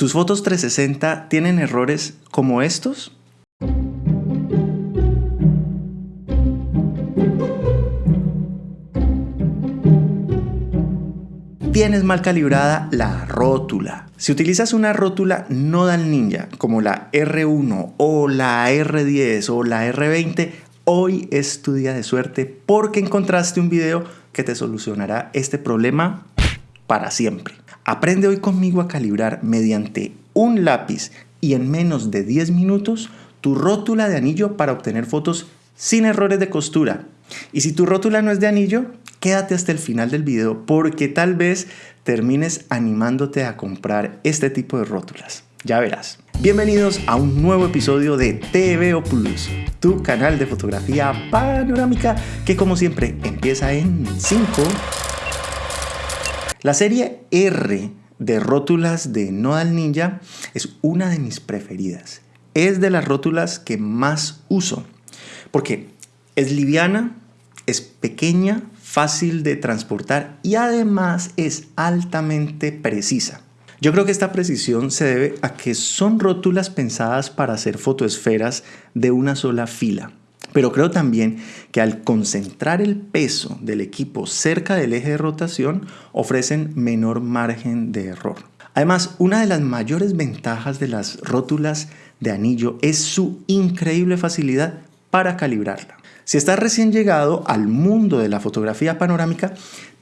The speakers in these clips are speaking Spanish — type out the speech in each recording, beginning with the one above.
¿Tus fotos 360 tienen errores como estos? Tienes mal calibrada la rótula. Si utilizas una rótula Nodal Ninja como la R1 o la R10 o la R20, hoy es tu día de suerte porque encontraste un video que te solucionará este problema para siempre. Aprende hoy conmigo a calibrar mediante un lápiz y en menos de 10 minutos tu rótula de anillo para obtener fotos sin errores de costura. Y si tu rótula no es de anillo, quédate hasta el final del video porque tal vez termines animándote a comprar este tipo de rótulas. Ya verás. Bienvenidos a un nuevo episodio de TVO Plus, tu canal de fotografía panorámica que como siempre empieza en 5, la serie R de rótulas de Nodal Ninja es una de mis preferidas. Es de las rótulas que más uso porque es liviana, es pequeña, fácil de transportar y además es altamente precisa. Yo creo que esta precisión se debe a que son rótulas pensadas para hacer fotoesferas de una sola fila. Pero creo también que al concentrar el peso del equipo cerca del eje de rotación ofrecen menor margen de error. Además, una de las mayores ventajas de las rótulas de anillo es su increíble facilidad para calibrarla. Si estás recién llegado al mundo de la fotografía panorámica,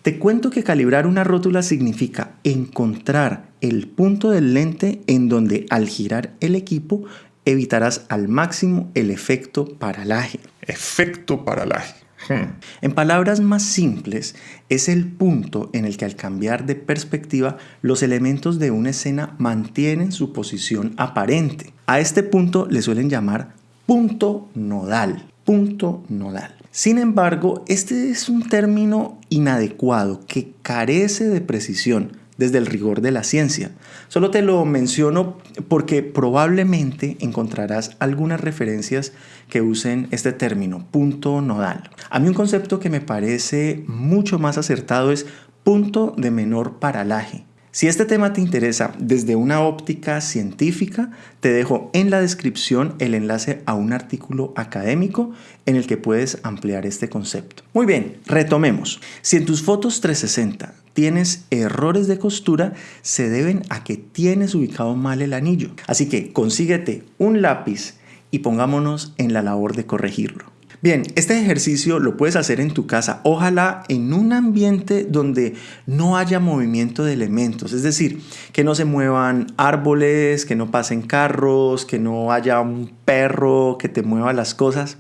te cuento que calibrar una rótula significa encontrar el punto del lente en donde al girar el equipo evitarás al máximo el efecto paralaje. Efecto paralaje. Hmm. En palabras más simples, es el punto en el que al cambiar de perspectiva los elementos de una escena mantienen su posición aparente. A este punto le suelen llamar punto nodal. Punto nodal. Sin embargo, este es un término inadecuado que carece de precisión desde el rigor de la ciencia. Solo te lo menciono porque probablemente encontrarás algunas referencias que usen este término, punto nodal. A mí un concepto que me parece mucho más acertado es punto de menor paralaje. Si este tema te interesa desde una óptica científica, te dejo en la descripción el enlace a un artículo académico en el que puedes ampliar este concepto. Muy bien, retomemos. Si en tus fotos 360 tienes errores de costura, se deben a que tienes ubicado mal el anillo. Así que consíguete un lápiz y pongámonos en la labor de corregirlo. Bien, este ejercicio lo puedes hacer en tu casa, ojalá en un ambiente donde no haya movimiento de elementos, es decir, que no se muevan árboles, que no pasen carros, que no haya un perro que te mueva las cosas.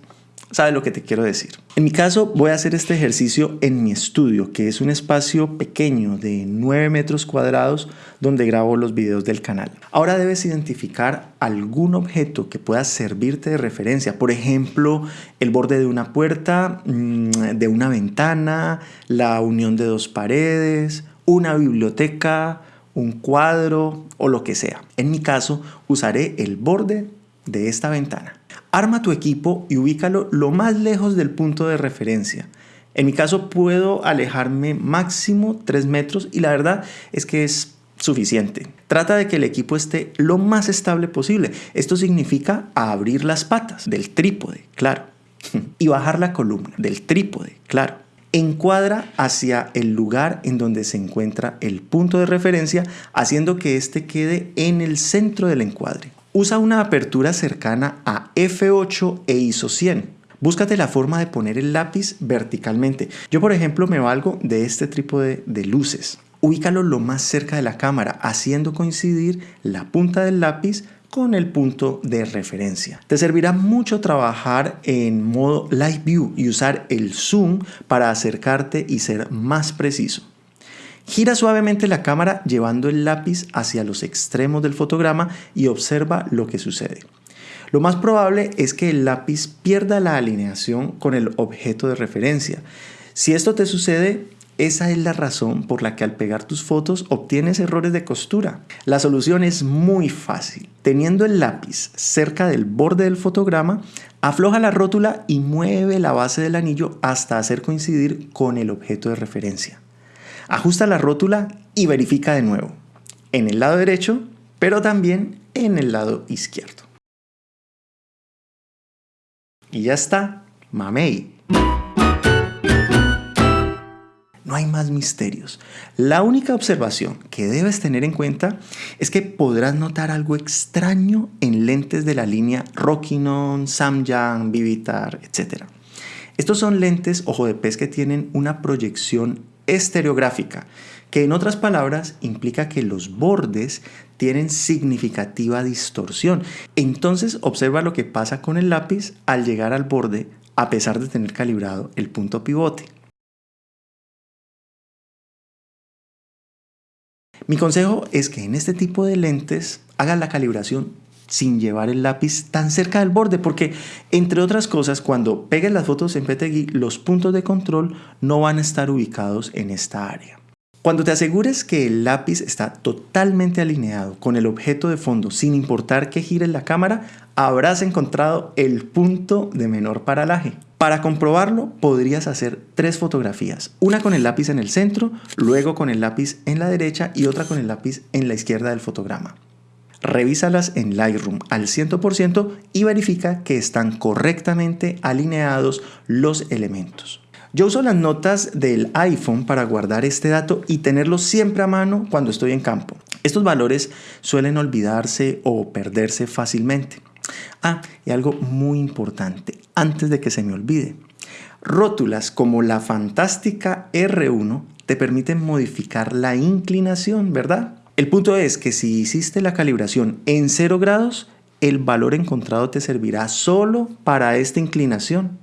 ¿Sabes lo que te quiero decir? En mi caso voy a hacer este ejercicio en mi estudio, que es un espacio pequeño de 9 metros cuadrados donde grabo los videos del canal. Ahora debes identificar algún objeto que pueda servirte de referencia, por ejemplo, el borde de una puerta, mm, de una ventana, la unión de dos paredes, una biblioteca, un cuadro o lo que sea. En mi caso usaré el borde de esta ventana. Arma tu equipo y ubícalo lo más lejos del punto de referencia. En mi caso puedo alejarme máximo 3 metros y la verdad es que es suficiente. Trata de que el equipo esté lo más estable posible. Esto significa abrir las patas del trípode, claro. Y bajar la columna del trípode, claro. Encuadra hacia el lugar en donde se encuentra el punto de referencia, haciendo que éste quede en el centro del encuadre. Usa una apertura cercana a F8 e ISO 100. Búscate la forma de poner el lápiz verticalmente. Yo por ejemplo me valgo de este trípode de luces. Ubícalo lo más cerca de la cámara, haciendo coincidir la punta del lápiz con el punto de referencia. Te servirá mucho trabajar en modo Live View y usar el zoom para acercarte y ser más preciso. Gira suavemente la cámara llevando el lápiz hacia los extremos del fotograma y observa lo que sucede. Lo más probable es que el lápiz pierda la alineación con el objeto de referencia. Si esto te sucede, esa es la razón por la que al pegar tus fotos obtienes errores de costura. La solución es muy fácil. Teniendo el lápiz cerca del borde del fotograma, afloja la rótula y mueve la base del anillo hasta hacer coincidir con el objeto de referencia. Ajusta la rótula y verifica de nuevo. En el lado derecho pero también en el lado izquierdo. Y ya está, mamey. No hay más misterios. La única observación que debes tener en cuenta es que podrás notar algo extraño en lentes de la línea Rockinon, Samyang, Vivitar, etc. Estos son lentes ojo de pez que tienen una proyección estereográfica, que en otras palabras implica que los bordes tienen significativa distorsión. Entonces observa lo que pasa con el lápiz al llegar al borde a pesar de tener calibrado el punto pivote. Mi consejo es que en este tipo de lentes hagan la calibración sin llevar el lápiz tan cerca del borde, porque entre otras cosas, cuando peguen las fotos en PTGui, los puntos de control no van a estar ubicados en esta área. Cuando te asegures que el lápiz está totalmente alineado con el objeto de fondo, sin importar que gire la cámara, habrás encontrado el punto de menor paralaje. Para comprobarlo, podrías hacer tres fotografías, una con el lápiz en el centro, luego con el lápiz en la derecha y otra con el lápiz en la izquierda del fotograma. Revísalas en Lightroom al 100% y verifica que están correctamente alineados los elementos. Yo uso las notas del iPhone para guardar este dato y tenerlo siempre a mano cuando estoy en campo. Estos valores suelen olvidarse o perderse fácilmente. Ah, y algo muy importante, antes de que se me olvide. Rótulas como la fantástica R1 te permiten modificar la inclinación, ¿verdad? El punto es que si hiciste la calibración en 0 grados, el valor encontrado te servirá solo para esta inclinación.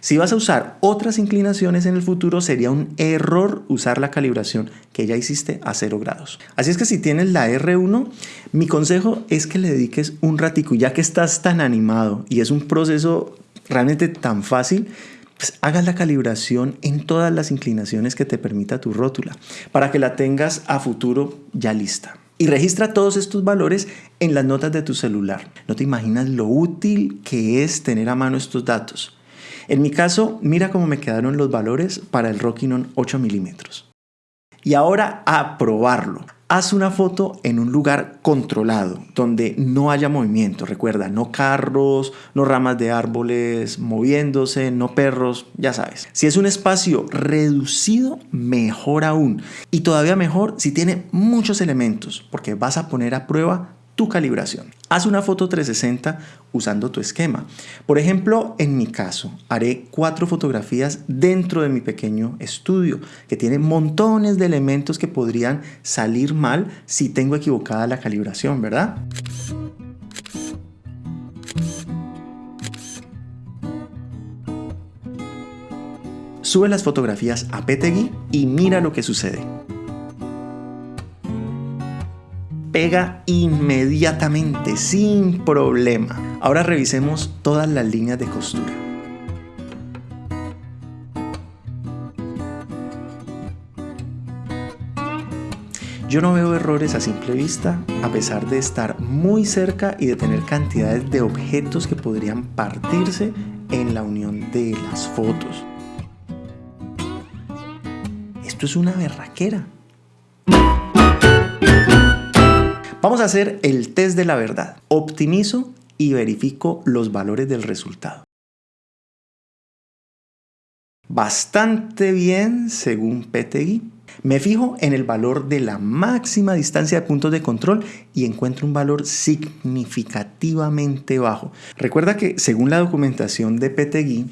Si vas a usar otras inclinaciones en el futuro, sería un error usar la calibración que ya hiciste a 0 grados. Así es que si tienes la R1, mi consejo es que le dediques un ratico, ya que estás tan animado y es un proceso realmente tan fácil, pues hagas la calibración en todas las inclinaciones que te permita tu rótula, para que la tengas a futuro ya lista. Y registra todos estos valores en las notas de tu celular. No te imaginas lo útil que es tener a mano estos datos. En mi caso, mira cómo me quedaron los valores para el Rockinon 8 milímetros. Y ahora a probarlo. Haz una foto en un lugar controlado, donde no haya movimiento. Recuerda, no carros, no ramas de árboles moviéndose, no perros, ya sabes. Si es un espacio reducido, mejor aún. Y todavía mejor si tiene muchos elementos, porque vas a poner a prueba tu calibración. Haz una foto 360 usando tu esquema. Por ejemplo, en mi caso, haré cuatro fotografías dentro de mi pequeño estudio, que tiene montones de elementos que podrían salir mal si tengo equivocada la calibración, ¿verdad? Sube las fotografías a PTGui y mira lo que sucede. Pega inmediatamente, sin problema. Ahora revisemos todas las líneas de costura. Yo no veo errores a simple vista, a pesar de estar muy cerca y de tener cantidades de objetos que podrían partirse en la unión de las fotos. Esto es una berraquera. Vamos a hacer el test de la verdad. Optimizo y verifico los valores del resultado. Bastante bien según PTGui. Me fijo en el valor de la máxima distancia de puntos de control y encuentro un valor significativamente bajo. Recuerda que según la documentación de PTGui,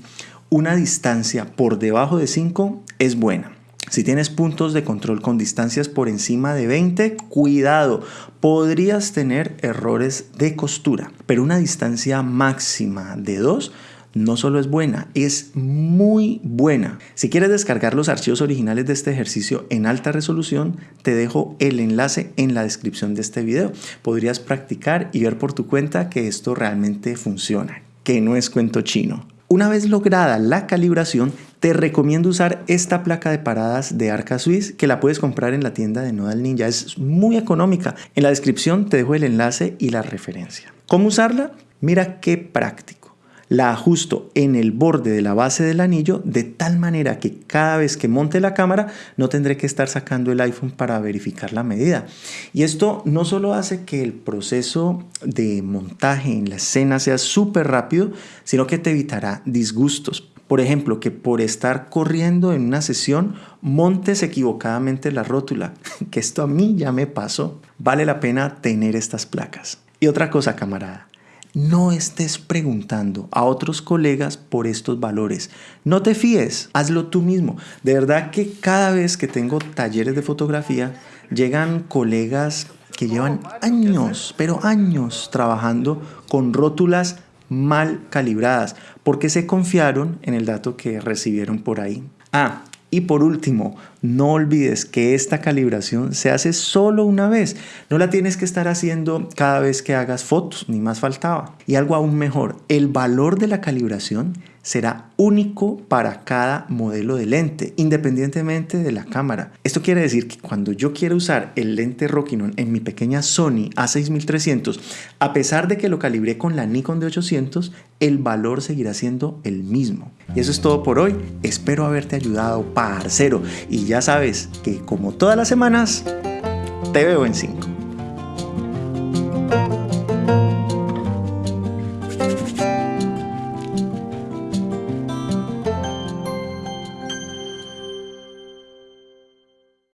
una distancia por debajo de 5 es buena. Si tienes puntos de control con distancias por encima de 20, cuidado, podrías tener errores de costura, pero una distancia máxima de 2 no solo es buena, es muy buena. Si quieres descargar los archivos originales de este ejercicio en alta resolución, te dejo el enlace en la descripción de este video. Podrías practicar y ver por tu cuenta que esto realmente funciona, que no es cuento chino. Una vez lograda la calibración, te recomiendo usar esta placa de paradas de Arca Swiss que la puedes comprar en la tienda de Nodal Ninja. Es muy económica. En la descripción te dejo el enlace y la referencia. ¿Cómo usarla? Mira qué práctico. La ajusto en el borde de la base del anillo de tal manera que cada vez que monte la cámara no tendré que estar sacando el iPhone para verificar la medida. Y esto no solo hace que el proceso de montaje en la escena sea súper rápido, sino que te evitará disgustos. Por ejemplo, que por estar corriendo en una sesión montes equivocadamente la rótula, que esto a mí ya me pasó. Vale la pena tener estas placas. Y otra cosa, camarada, no estés preguntando a otros colegas por estos valores. No te fíes, hazlo tú mismo. De verdad que cada vez que tengo talleres de fotografía, llegan colegas que llevan años, pero años trabajando con rótulas mal calibradas, porque se confiaron en el dato que recibieron por ahí. Ah, y por último, no olvides que esta calibración se hace solo una vez. No la tienes que estar haciendo cada vez que hagas fotos, ni más faltaba. Y algo aún mejor, el valor de la calibración será único para cada modelo de lente, independientemente de la cámara. Esto quiere decir que cuando yo quiero usar el lente Rokinon en mi pequeña Sony A6300, a pesar de que lo calibré con la Nikon de 800, el valor seguirá siendo el mismo. Y eso es todo por hoy. Espero haberte ayudado, parcero. Y ya sabes que como todas las semanas, te veo en 5.